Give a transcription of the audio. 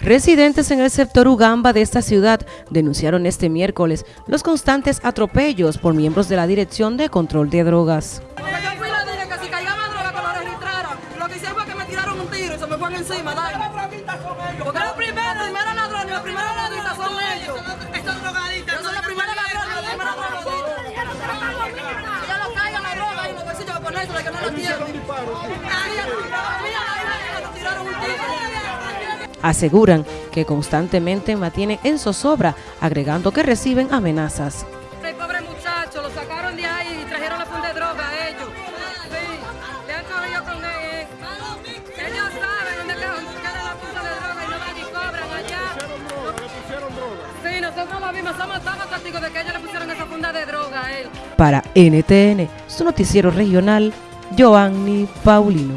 Residentes en el sector Ugamba de esta ciudad denunciaron este miércoles los constantes atropellos por miembros de la Dirección de Control de Drogas. Yo fui la dije que si caía más droga que lo registraran. Lo que hicieron fue que me tiraron un tiro y se me fue encima. Dale. Porque los primeros, los primeros ladrones, los primeros ladrones son ellos. Estos drogadictos. Yo soy la primera ladrona, los primeros drogadictos. Ya lo caigan la droga y los bolsillos que ponerse, que no lo tienen. Ahí, mira, ahí, me tiraron un tiro. Aseguran que constantemente mantienen en zozobra, agregando que reciben amenazas. El pobre muchacho, lo sacaron de ahí y trajeron la funda de droga a ellos. Sí, le han cogido con él. Ellos saben dónde queda la funda de droga y no van y cobran allá. Sí, nosotros lo vimos, somos todos testigos de que ellos le pusieron esa funda de droga a él. Para NTN, su noticiero regional, Joanny Paulino.